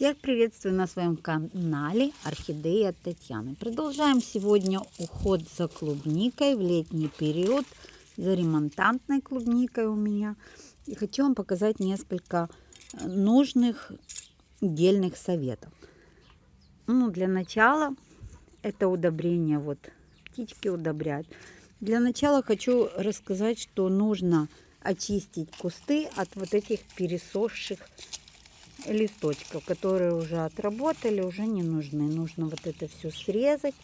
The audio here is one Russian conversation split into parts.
приветствую на своем канале Орхидея Татьяны. Продолжаем сегодня уход за клубникой в летний период, за ремонтантной клубникой у меня. И хочу вам показать несколько э, нужных дельных советов. Ну, для начала это удобрение, вот птички удобряют. Для начала хочу рассказать, что нужно очистить кусты от вот этих пересохших листочков, которые уже отработали, уже не нужны. Нужно вот это все срезать,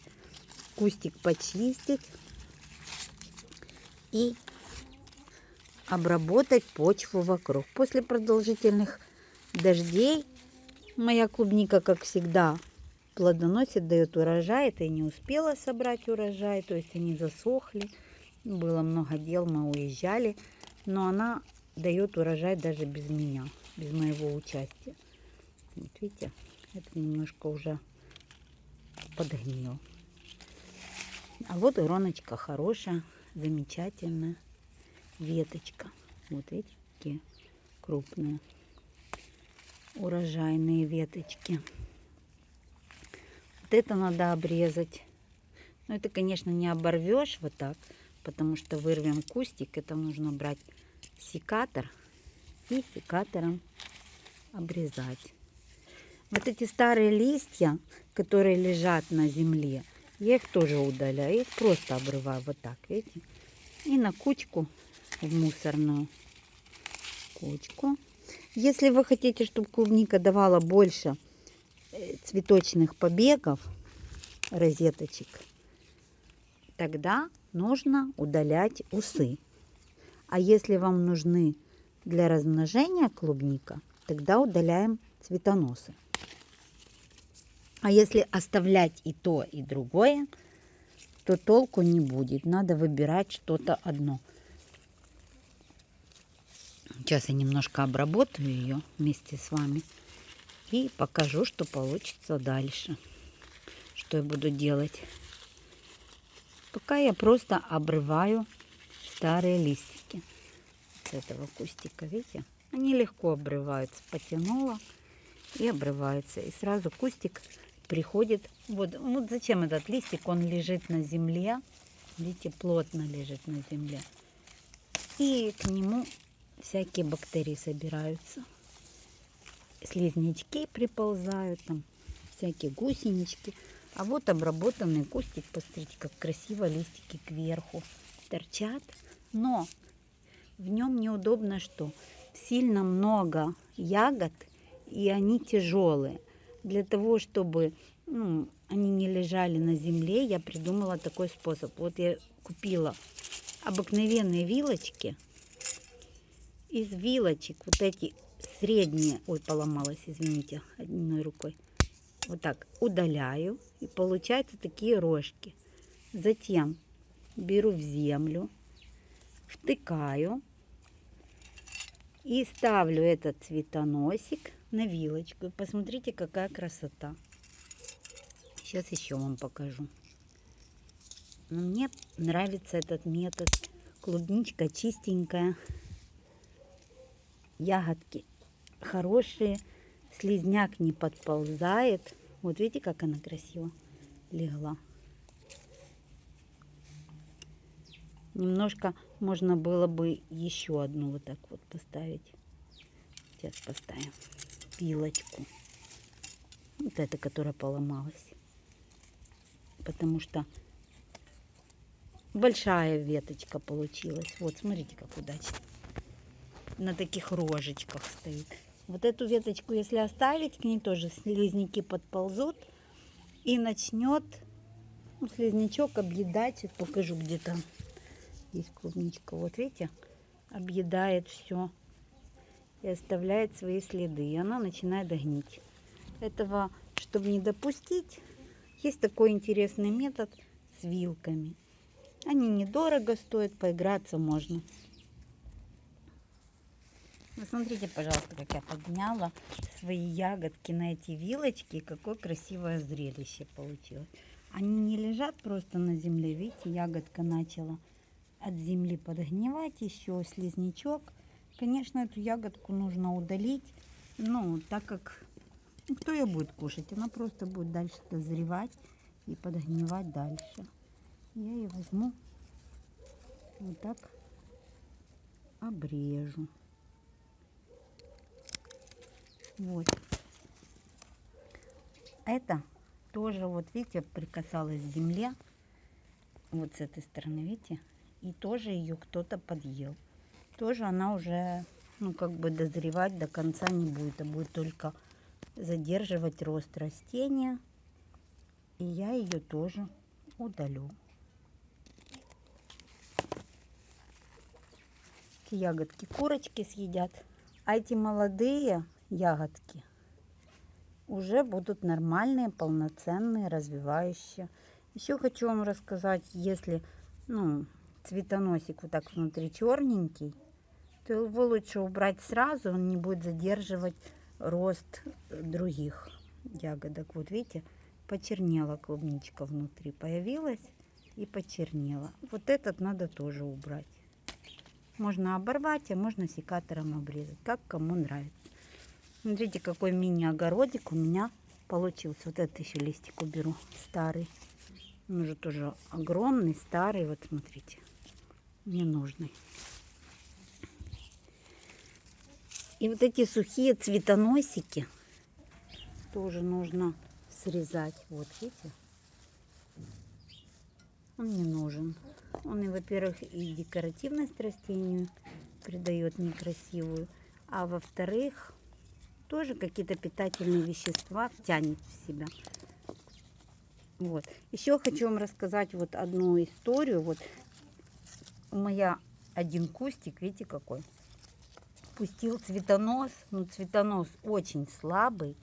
кустик почистить и обработать почву вокруг. После продолжительных дождей моя клубника, как всегда, плодоносит, дает урожай. Это я не успела собрать урожай, то есть они засохли. Было много дел, мы уезжали. Но она дает урожай даже без меня без моего участия. Вот видите, это немножко уже подгнил. А вот ироночка хорошая, замечательная веточка. Вот видите, какие крупные урожайные веточки. Вот это надо обрезать. Но это, конечно, не оборвешь вот так, потому что вырвем кустик. Это нужно брать секатор и секатором обрезать. Вот эти старые листья, которые лежат на земле, я их тоже удаляю. Их просто обрываю вот так, видите? И на кучку в мусорную кучку. Если вы хотите, чтобы клубника давала больше э, цветочных побегов, розеточек, тогда нужно удалять усы. А если вам нужны для размножения клубника, тогда удаляем цветоносы. А если оставлять и то, и другое, то толку не будет. Надо выбирать что-то одно. Сейчас я немножко обработаю ее вместе с вами и покажу, что получится дальше. Что я буду делать. Пока я просто обрываю старые листики с этого кустика, видите? Они легко обрываются. Потянула и обрывается. И сразу кустик приходит. Вот, вот зачем этот листик? Он лежит на земле. Видите, плотно лежит на земле. И к нему всякие бактерии собираются. Слизнячки приползают, там всякие гусенички. А вот обработанный кустик, посмотрите, как красиво листики кверху торчат. Но в нем неудобно что? Сильно много ягод, и они тяжелые. Для того, чтобы ну, они не лежали на земле, я придумала такой способ. Вот я купила обыкновенные вилочки. Из вилочек вот эти средние, ой, поломалась, извините, одной рукой. Вот так удаляю, и получаются такие рожки. Затем беру в землю, втыкаю и ставлю этот цветоносик на вилочку. посмотрите, какая красота. Сейчас еще вам покажу. Мне нравится этот метод. Клубничка чистенькая. Ягодки хорошие. Слизняк не подползает. Вот видите, как она красиво легла. Немножко можно было бы еще одну вот так вот поставить. Сейчас поставим пилочку. Вот эта, которая поломалась. Потому что большая веточка получилась. Вот, смотрите, как удачно. На таких рожечках стоит. Вот эту веточку, если оставить, к ней тоже слизняки подползут. И начнет ну, слизнячок объедать. Покажу, где есть клубничка. Вот видите, объедает все и оставляет свои следы. И она начинает гнить. Этого, чтобы не допустить, есть такой интересный метод с вилками. Они недорого стоят, поиграться можно. Посмотрите, пожалуйста, как я подняла свои ягодки на эти вилочки. Какое красивое зрелище получилось. Они не лежат просто на земле. Видите, ягодка начала от земли подгнивать, еще слизнячок. Конечно, эту ягодку нужно удалить, ну, так как Ну, Кто ее будет кушать? Она просто будет дальше дозревать и подгнивать дальше. Я ее возьму вот так обрежу. Вот. Это тоже, вот видите, прикасалась к земле. Вот с этой стороны, видите? И тоже ее кто-то подъел. Тоже она уже, ну, как бы дозревать до конца не будет, а будет только задерживать рост растения. И я ее тоже удалю. Ягодки курочки съедят. А эти молодые ягодки уже будут нормальные, полноценные, развивающие. Еще хочу вам рассказать, если ну, цветоносик вот так внутри черненький, то его лучше убрать сразу, он не будет задерживать рост других ягодок. Вот видите, почернела клубничка внутри, появилась и почернела. Вот этот надо тоже убрать. Можно оборвать, а можно секатором обрезать, как кому нравится. Смотрите, какой мини-огородик у меня получился. Вот этот еще листик уберу, старый. Он уже тоже огромный, старый. Вот смотрите, ненужный. И вот эти сухие цветоносики тоже нужно срезать. Вот, видите? Он не нужен. Он, и, во-первых, и декоративность растению придает некрасивую, а во-вторых, тоже какие-то питательные вещества тянет в себя. Вот. Еще хочу вам рассказать вот одну историю. Вот меня один кустик, видите какой, пустил цветонос. Ну, цветонос очень слабый.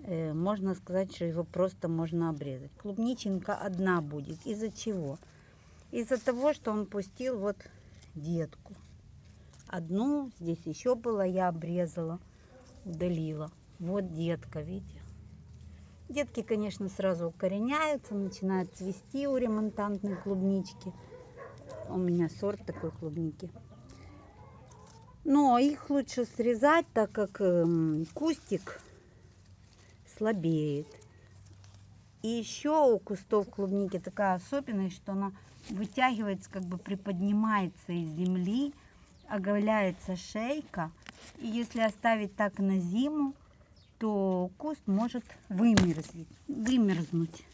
Э, можно сказать, что его просто можно обрезать. Клубниченка одна будет. Из-за чего? Из-за того, что он пустил вот детку. Одну, здесь еще было, я обрезала, удалила. Вот детка, видите? Детки, конечно, сразу укореняются, начинают цвести у ремонтантной клубнички. У меня сорт такой клубники. Но их лучше срезать, так как эм, кустик слабеет. И еще у кустов клубники такая особенность, что она вытягивается, как бы приподнимается из земли, оголяется шейка. И если оставить так на зиму, то куст может вымерзнуть. вымерзнуть.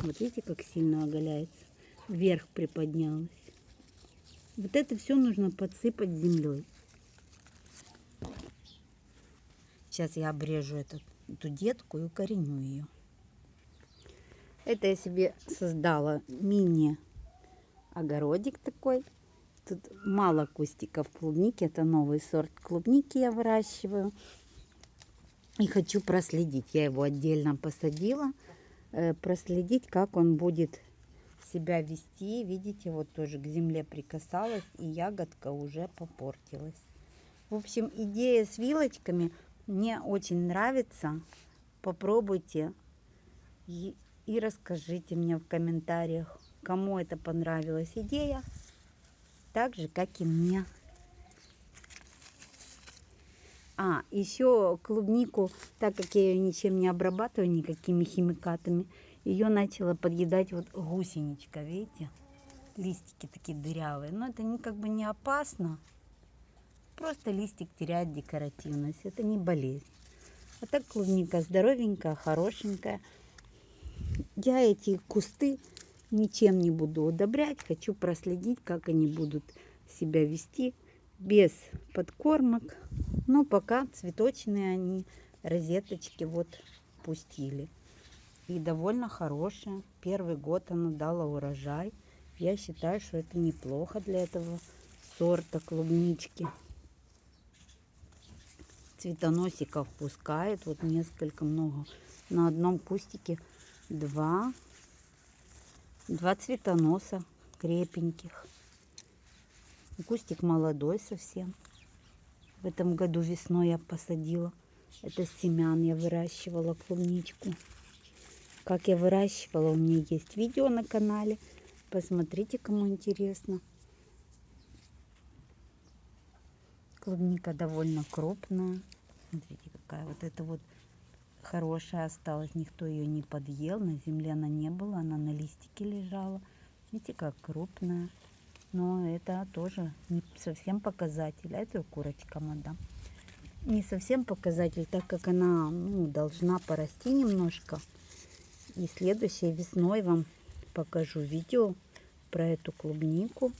Вот видите, как сильно оголяется. Вверх приподнялась. Вот это все нужно подсыпать землей. Сейчас я обрежу этот, эту детку и укореню ее. Это я себе создала мини огородик такой. Тут мало кустиков клубники. Это новый сорт клубники я выращиваю. И хочу проследить. Я его отдельно посадила. Э, проследить, как он будет себя вести. Видите, вот тоже к земле прикасалась. И ягодка уже попортилась. В общем, идея с вилочками мне очень нравится. Попробуйте и, и расскажите мне в комментариях, кому это понравилась идея, так же, как и мне. А, еще клубнику, так как я ее ничем не обрабатываю, никакими химикатами, ее начала подъедать вот гусеничка, видите? Листики такие дырявые. Но это не, как бы не опасно. Просто листик теряет декоративность. Это не болезнь. А так клубника здоровенькая, хорошенькая. Я эти кусты ничем не буду удобрять. Хочу проследить, как они будут себя вести без подкормок. Но пока цветочные они, розеточки вот пустили. И довольно хорошая. Первый год она дала урожай. Я считаю, что это неплохо для этого сорта клубнички. Цветоносиков пускает. Вот несколько много. На одном кустике два Два цветоноса крепеньких. Кустик молодой совсем. В этом году весной я посадила. Это семян я выращивала клубничку. Как я выращивала, у меня есть видео на канале. Посмотрите, кому интересно. Клубника довольно крупная. Смотрите, какая вот это вот хорошая осталась, никто ее не подъел, на земле она не была, она на листике лежала. Видите, как крупная. Но это тоже не совсем показатель. А это курочка мадам. Не совсем показатель, так как она ну, должна порасти немножко. И следующей весной вам покажу видео про эту клубнику.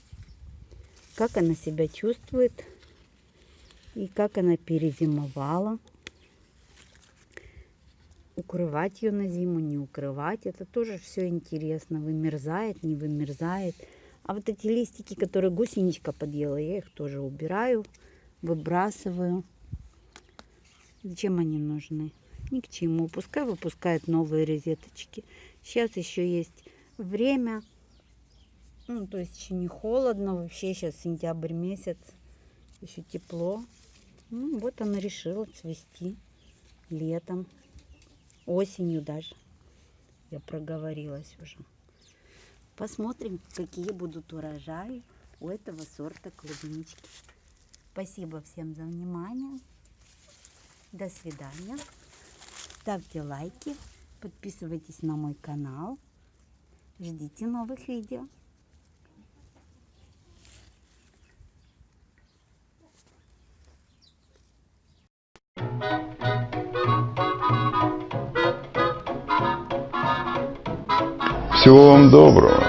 Как она себя чувствует. И как она перезимовала. Укрывать ее на зиму, не укрывать. Это тоже все интересно. Вымерзает, не вымерзает. А вот эти листики, которые гусеничка подъела, я их тоже убираю, выбрасываю. Зачем они нужны? Ни к чему. Пускай выпускают новые розеточки. Сейчас еще есть время. Ну, то есть еще не холодно. Вообще сейчас сентябрь месяц. Еще тепло. Ну, вот она решила цвести летом. Осенью даже. Я проговорилась уже. Посмотрим, какие будут урожаи у этого сорта клубнички. Спасибо всем за внимание. До свидания. Ставьте лайки, подписывайтесь на мой канал. Ждите новых видео. Всего вам доброго.